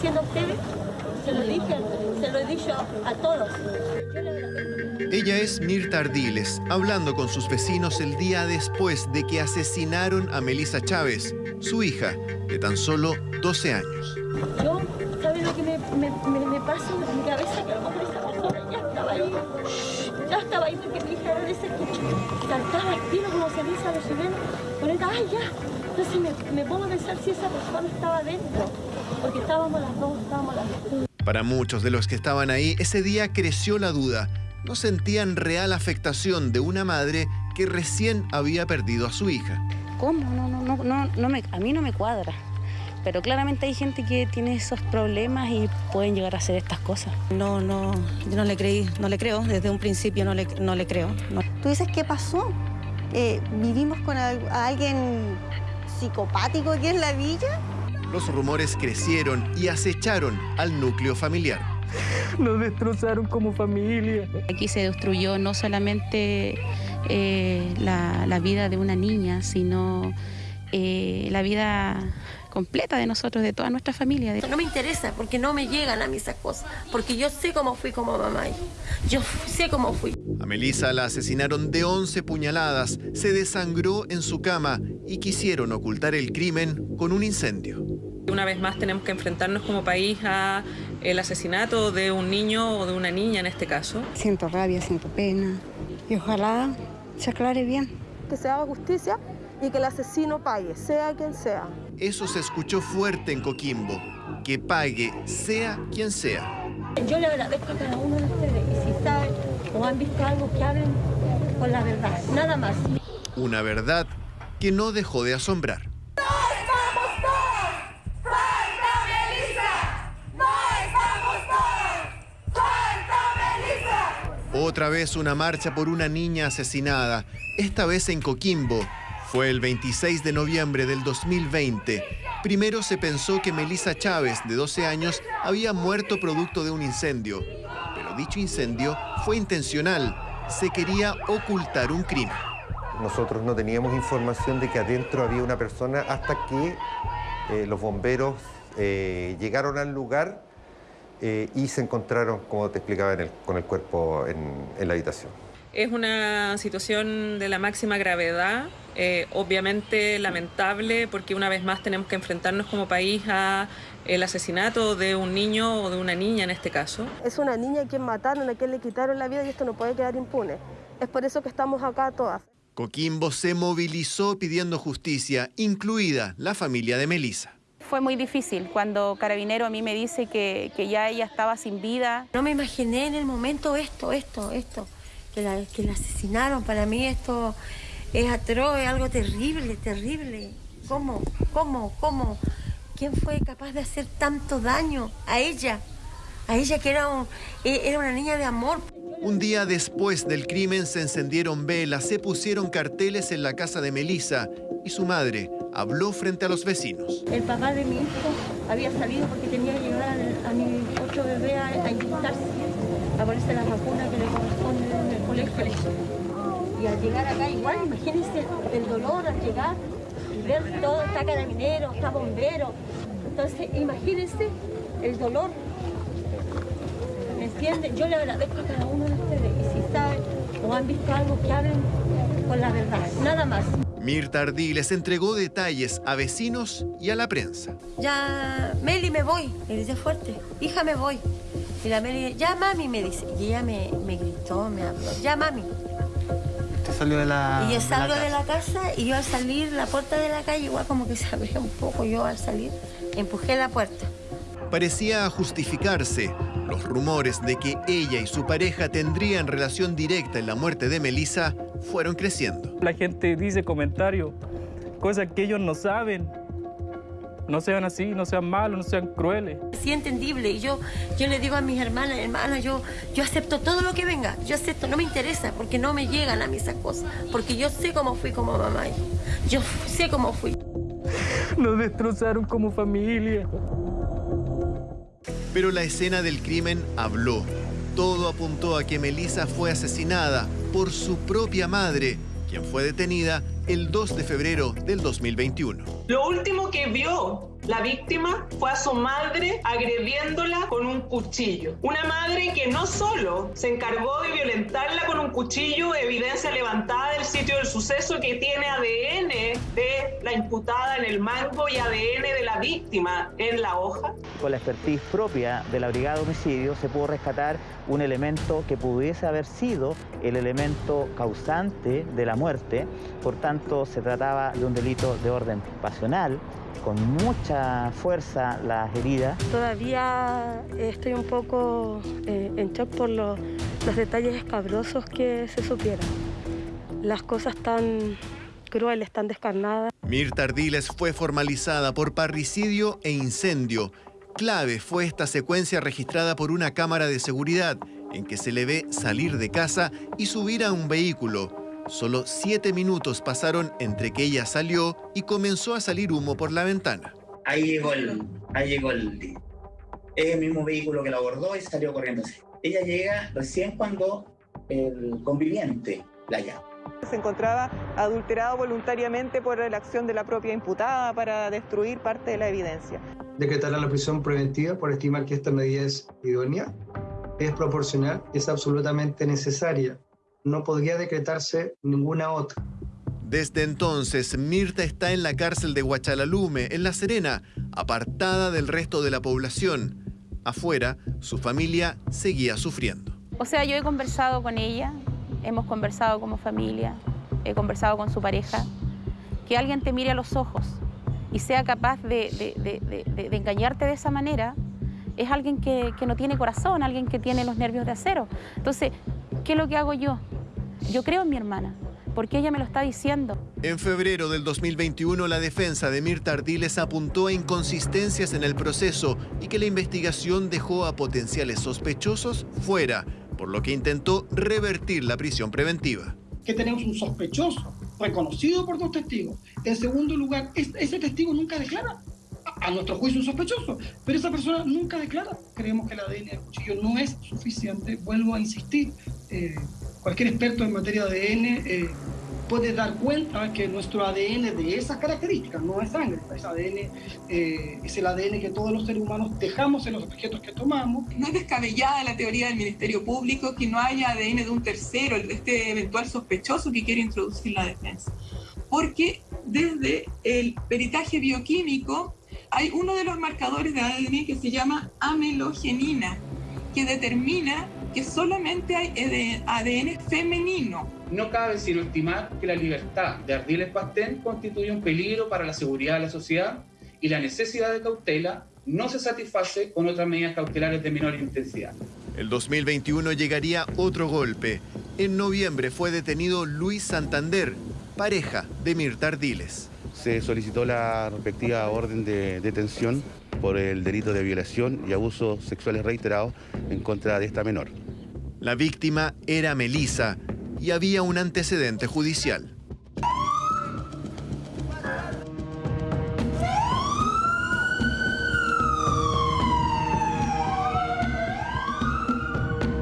diciendo a ustedes, se lo dije, se lo he dicho a todos. Ella es Mirta Ardiles, hablando con sus vecinos el día después de que asesinaron a Melissa Chávez, su hija, de tan solo 12 años. Yo, ¿sabes lo que me, me, me, me pasa en mi cabeza? Que a lo mejor esa persona ya estaba ahí. Ya estaba ahí porque mi hija era de ese que saltaba al tiro como se dice a los chilenos. Ponete, ay, ya. Entonces me, me pongo a pensar si esa persona estaba dentro. Porque estábamos las dos, estábamos las dos. Para muchos de los que estaban ahí, ese día creció la duda. No sentían real afectación de una madre que recién había perdido a su hija. ¿Cómo? No, no, no, no, no me, a mí no me cuadra. Pero claramente hay gente que tiene esos problemas y pueden llegar a hacer estas cosas. No, no, yo no le creí, no le creo. Desde un principio no le, no le creo. No. ¿Tú dices qué pasó? Eh, ¿Vivimos con al- a alguien psicopático aquí en la villa? Los rumores crecieron y acecharon al núcleo familiar. Nos destrozaron como familia. Aquí se destruyó no solamente eh, la, la vida de una niña, sino eh, la vida completa de nosotros, de toda nuestra familia. No me interesa porque no me llegan a mí esas cosas. Porque yo sé cómo fui como mamá. Yo sé cómo fui. A Melissa la asesinaron de 11 puñaladas, se desangró en su cama y quisieron ocultar el crimen con un incendio. Una vez más tenemos que enfrentarnos como país a el asesinato de un niño o de una niña en este caso. Siento rabia, siento pena. Y ojalá se aclare bien. Que se haga justicia y que el asesino pague, sea quien sea. Eso se escuchó fuerte en Coquimbo. Que pague, sea quien sea. Yo le agradezco a cada uno de ustedes. Y si saben o han visto algo, que hablen con la verdad. Nada más. Una verdad que no dejó de asombrar. Otra vez una marcha por una niña asesinada, esta vez en Coquimbo. Fue el 26 de noviembre del 2020. Primero se pensó que Melissa Chávez, de 12 años, había muerto producto de un incendio. Pero dicho incendio fue intencional. Se quería ocultar un crimen. Nosotros no teníamos información de que adentro había una persona hasta que eh, los bomberos eh, llegaron al lugar eh, y se encontraron, como te explicaba, en el- con el cuerpo en, en la habitación. Es una situación de la máxima gravedad, eh, obviamente lamentable, porque una vez más tenemos que enfrentarnos como país a el asesinato de un niño o de una niña en este caso. Es una niña a quien mataron, a quien le quitaron la vida y esto no puede quedar impune. Es por eso que estamos acá todas. Coquimbo se movilizó pidiendo justicia, incluida la familia de Melissa. Fue muy difícil cuando Carabinero a mí me dice que, que ya ella estaba sin vida. No me imaginé en el momento esto, esto, esto. Que la, que la asesinaron. Para mí esto es atroz, es algo terrible, terrible. ¿Cómo? ¿Cómo? ¿Cómo? ¿Quién fue capaz de hacer tanto daño a ella? A ella que era, un- e- era una niña de amor. Un día después del crimen se encendieron velas, se pusieron carteles en la casa de Melissa y su madre habló frente a los vecinos. El papá de mi hijo había salido porque tenía que llevar a mi otro bebé a, a inyectarse, a ponerse la vacuna que le corresponde en el colegio. Y al llegar acá igual, imagínense el dolor al llegar y ver todo, está carabinero, está bombero. Entonces, imagínense el dolor. ¿Me entienden? Yo le agradezco a cada uno de ustedes. Y si saben o han visto algo, que hablen con la verdad. Nada más. Mirta Ardiles entregó detalles a vecinos y a la prensa. ya, Meli, me voy. Le dice fuerte, hija, me voy. Y la Meli, ya, mami, me dice. Y ella me, me gritó, me habló, ya, mami. Usted salió de la. y yo de la salgo de casa. la casa y yo al salir, la puerta de la calle, igual como que se abría un poco. Yo al salir, empujé la puerta. Parecía justificarse los rumores de que ella y su pareja tendrían relación directa en la muerte de Melissa fueron creciendo. La gente dice comentarios, cosas que ellos no saben. No sean así, no sean malos, no sean crueles. Sí, entendible. Y yo, yo le digo a mis hermanas, hermanas, yo, yo acepto todo lo que venga. Yo acepto, no me interesa, porque no me llegan a mí esas cosas. Porque yo sé cómo fui como mamá. Yo sé cómo fui. Nos destrozaron como familia. Pero la escena del crimen habló. Todo apuntó a que Melissa fue asesinada por su propia madre, quien fue detenida el 2 de febrero del 2021. Lo último que vio La víctima fue a su madre agrediéndola con un cuchillo. Una madre que no solo se encargó de violentarla con un cuchillo, evidencia levantada del sitio del suceso que tiene ADN de la imputada en el mango y ADN de la víctima en la hoja. Con la expertise propia de la Brigada de Homicidio se pudo rescatar un elemento que pudiese haber sido el elemento causante de la muerte, por tanto se trataba de un delito de orden pasional, con mucha fuerza las heridas. Todavía estoy un poco eh, en shock por los, los detalles escabrosos que se supieron. Las cosas tan crueles, tan descarnadas. Mirta Ardiles fue formalizada por parricidio e incendio. Clave fue esta secuencia registrada por una cámara de seguridad en que se le ve salir de casa y subir a un vehículo. Solo siete minutos pasaron entre que ella salió y comenzó a salir humo por la ventana. Ahí llegó el, ahí llegó el, el mismo vehículo que la abordó y salió corriendo. Ella llega recién cuando el conviviente la llama. Se encontraba adulterado voluntariamente por la acción de la propia imputada para destruir parte de la evidencia. Decretar la prisión preventiva por estimar que esta medida es idónea, es proporcional, es absolutamente necesaria. No podría decretarse ninguna otra. Desde entonces, Mirta está en la cárcel de Huachalalume, en La Serena, apartada del resto de la población. Afuera, su familia seguía sufriendo. O sea, yo he conversado con ella, hemos conversado como familia, he conversado con su pareja, que alguien te mire a los ojos y sea capaz de, de, de, de engañarte de esa manera, es alguien que, que, no tiene corazón, alguien que tiene los nervios de acero. Entonces, ¿qué es lo que hago yo? Yo creo en mi hermana, porque ella me lo está diciendo. En febrero del 2021, la defensa de Mirta Ardiles apuntó a inconsistencias en el proceso y que la investigación dejó a potenciales sospechosos fuera, por lo que intentó revertir la prisión preventiva. Que tenemos un sospechoso reconocido por dos testigos. En segundo lugar, ese testigo nunca declara. A nuestro juicio un sospechoso, pero esa persona nunca declara. Creemos que el ADN del cuchillo no es suficiente. Vuelvo a insistir, eh, cualquier experto en materia de ADN eh, puede dar cuenta que nuestro ADN de esas características no es sangre, es ADN, eh, es el ADN que todos los seres humanos dejamos en los objetos que tomamos. No es descabellada la teoría del Ministerio Público que no haya ADN de un tercero, este eventual sospechoso que quiere introducir la defensa. Porque desde el peritaje bioquímico hay uno de los marcadores de ADN que se llama amelogenina, que determina que solamente hay ADN femenino. No cabe sino estimar que la libertad de Ardiles Pastén constituye un peligro para la seguridad de la sociedad y la necesidad de cautela no se satisface con otras medidas cautelares de menor intensidad. El 2021 llegaría otro golpe. En noviembre fue detenido Luis Santander, pareja de Mirta Ardiles. Se solicitó la respectiva orden de detención por el delito de violación y abusos sexuales reiterados en contra de esta menor. La víctima era Melisa y había un antecedente judicial.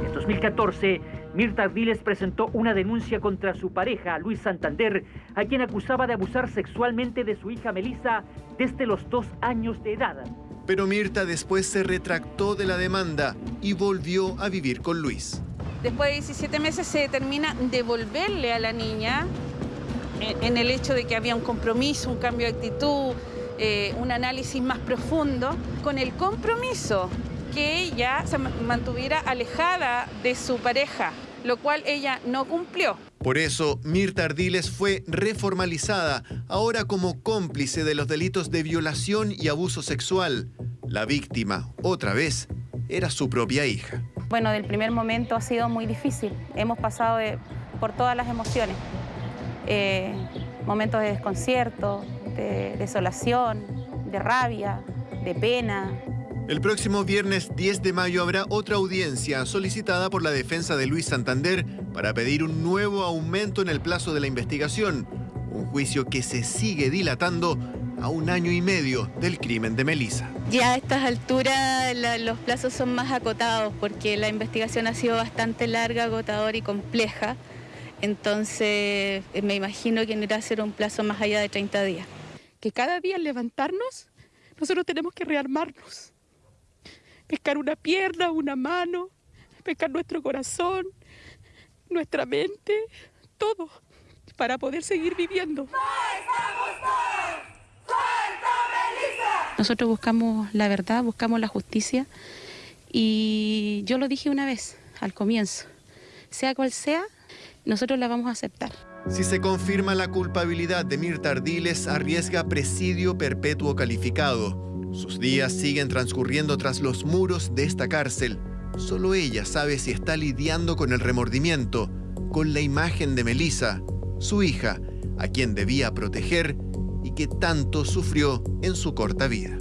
En 2014, Mirta Ardiles presentó una denuncia contra su pareja, Luis Santander, a quien acusaba de abusar sexualmente de su hija Melisa desde los dos años de edad. Pero Mirta después se retractó de la demanda y volvió a vivir con Luis. Después de 17 meses se determina devolverle a la niña en el hecho de que había un compromiso, un cambio de actitud, eh, un análisis más profundo, con el compromiso que ella se mantuviera alejada de su pareja, lo cual ella no cumplió. Por eso, Mirta Ardiles fue reformalizada, ahora como cómplice de los delitos de violación y abuso sexual. La víctima, otra vez, era su propia hija. Bueno, del primer momento ha sido muy difícil. Hemos pasado por todas las emociones. Eh, momentos de desconcierto, de desolación, de rabia, de pena, el próximo viernes 10 de mayo habrá otra audiencia solicitada por la defensa de Luis Santander para pedir un nuevo aumento en el plazo de la investigación, un juicio que se sigue dilatando a un año y medio del crimen de Melisa. Ya a estas alturas la, los plazos son más acotados porque la investigación ha sido bastante larga, agotadora y compleja. Entonces me imagino que no irá a ser un plazo más allá de 30 días. Que cada día levantarnos Nosotros tenemos que rearmarnos, pescar una pierna, una mano, pescar nuestro corazón, nuestra mente, todo, para poder seguir viviendo. Nosotros buscamos la verdad, buscamos la justicia y yo lo dije una vez al comienzo, sea cual sea, nosotros la vamos a aceptar. Si se confirma la culpabilidad de Mirta Ardiles, arriesga presidio perpetuo calificado. Sus días siguen transcurriendo tras los muros de esta cárcel. Solo ella sabe si está lidiando con el remordimiento, con la imagen de Melissa, su hija, a quien debía proteger que tanto sufrió en su corta vida.